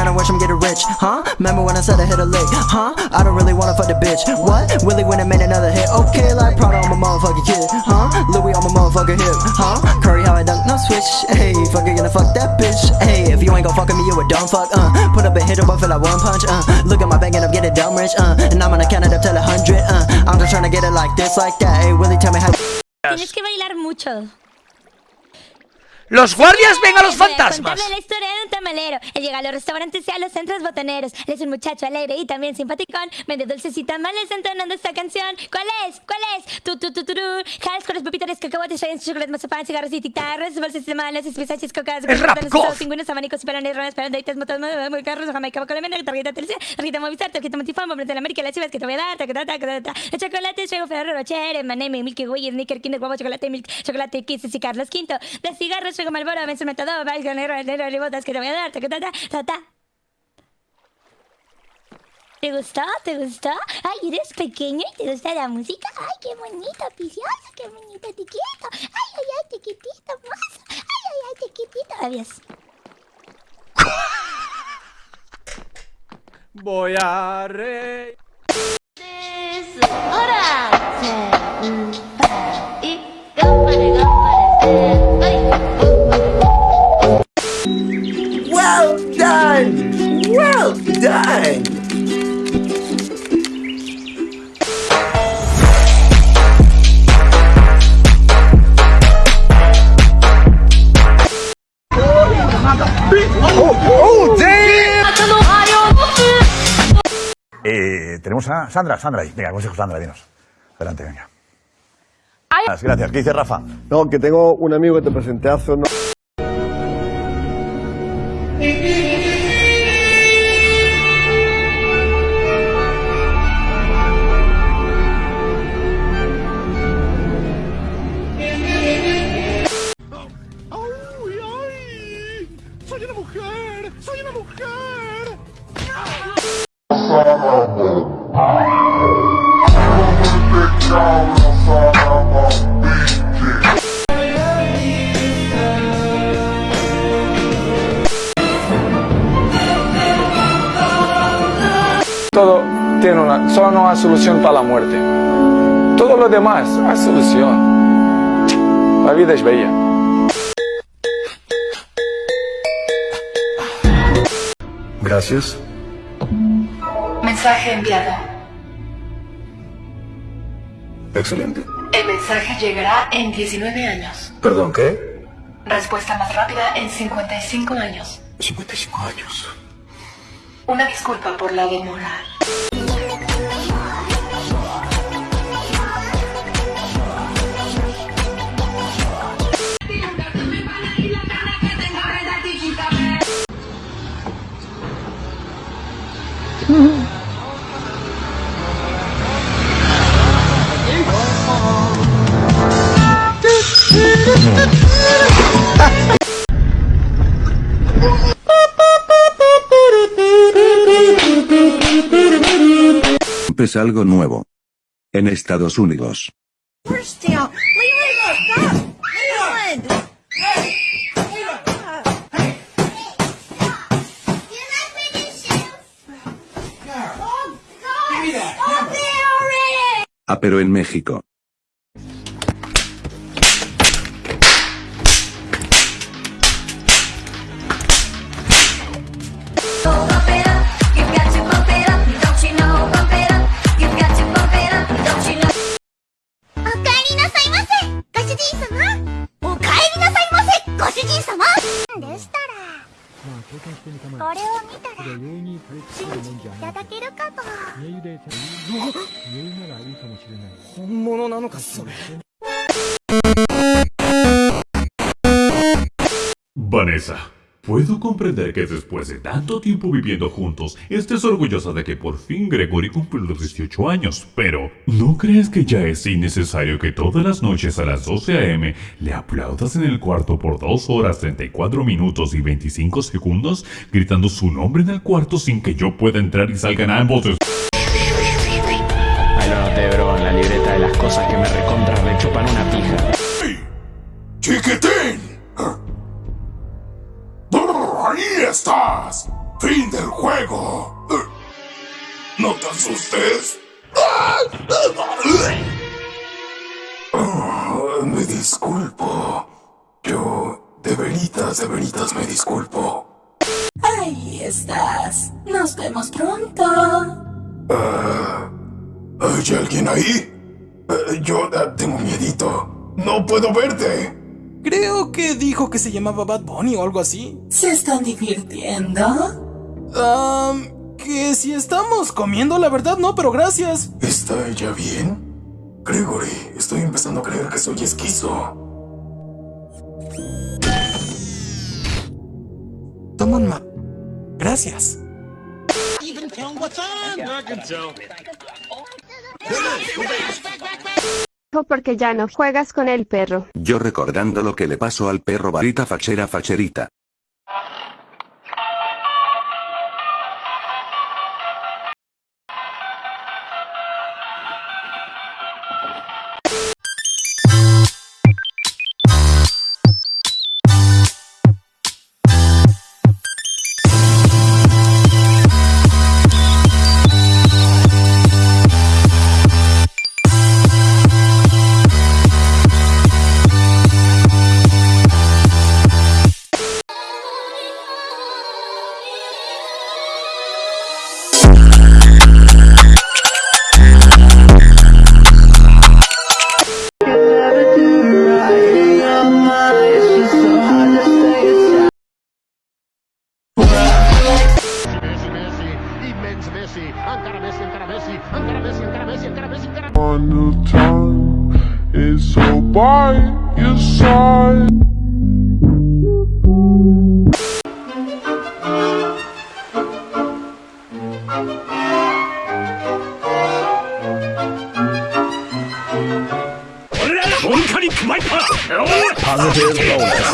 I wish I'm getting rich, huh? Remember when I said I hit a lick, huh? I don't really wanna fuck the bitch, what? Willie went and made another hit, okay, like Prada on my motherfucking kid, huh? Louis on my motherfucking hip, huh? Curry how I dunk, no switch, hey, fuck you gonna fuck that bitch, hey, if you ain't gon' fuck me, you a dumb fuck, uh, put up a hit, but feel like one punch, uh, look at my bank and I'm getting dumb rich, uh, and I'm gonna count it up till a hundred, uh, I'm just trying to get it like this, like that, hey, Willie, tell me how. Tienes que bailar mucho. ¡Los guardias ven a los fantasmas! contarle la historia de un tamalero. Él llega a los restaurantes y a los centros botaneros. Él es un muchacho alegre y también simpaticón. Vende dulces y tamales entonando esta canción. ¿Cuál es? ¿Cuál es? Tu, tu, tu, tu, tu. Jales con los pepitas, cacahuates, chocolates, mazapán, cigarros y guitarras, bolsas de malas, especiaches, cocas, goth. pingüinos, abanicos, pelones, ronas, pelones, motos, carros, jamaica, colombiana, tarjeta televisión, tarjeta movistar, tarjeta multifón, bomba de la América, las chivas que te voy a dar, taca, taca, taca, taca. El chocolate, llego Ferrero Rocher, M&M, Milky Way, Snicker, Kinder, Guavo, chocolate, milk, chocolate, Kisses y Carlos V. De cigarros, llego Malboro, Benzo, Metador, Valga, Negro, Negro, Ribotas que te voy a dar, taca, taca, taca. ¿Te gustó? ¿Te gustó? Ay, eres pequeño y te gusta la música. Ay, qué bonito, precioso, qué bonito, quiero. Ay, ay, ay, te quitito, más. Ay, ay, ay, te quitito. Adiós. Voy a re... Done! Eh, tenemos a Sandra, Sandra, ahí. venga, consejo Sandra, dinos. Adelante, venga. Gracias, gracias. ¿Qué dice Rafa? No, que tengo un amigo que te presenté hace unos... Todo tiene una, solo no hay solución para la muerte. Todo lo demás hay solución. La vida es bella. Gracias. Mensaje enviado. Excelente. El mensaje llegará en 19 años. Perdón, ¿qué? Respuesta más rápida en 55 años. 55 años. Una disculpa por la demora. Es algo nuevo. En Estados Unidos. Ah, pero en México. ならいいかもしれない本物なのかそれバネーサ puedo comprender que después de tanto tiempo viviendo juntos, estés orgullosa de que por fin Gregory cumplió los 18 años, pero ¿no crees que ya es innecesario que todas las noches a las 12 a.m. le aplaudas en el cuarto por 2 horas 34 minutos y 25 segundos, gritando su nombre en el cuarto sin que yo pueda entrar y salgan ambos? Ahí lo noté, bro, en la libreta de las cosas que me recontra rechupan una pija. ¡Chiquitín! Estás! Fin del juego. No te asustes. Ah, Me disculpo. Yo, de veritas, de veritas me disculpo. Ahí estás. Nos vemos pronto. Ah, ¿Hay alguien ahí? Eh, Yo ah, tengo miedito. No puedo verte. Creo que dijo que se llamaba Bad Bunny o algo así. ¿Se están divirtiendo? Um, que si estamos comiendo, la verdad no, pero gracias. ¿Está ella bien? Gregory, estoy empezando a creer que soy esquizo. Toma un ma... Gracias. Porque ya no juegas con el perro. Yo recordando lo que le pasó al perro varita fachera facherita. On the time is so by your side. Positive bonus.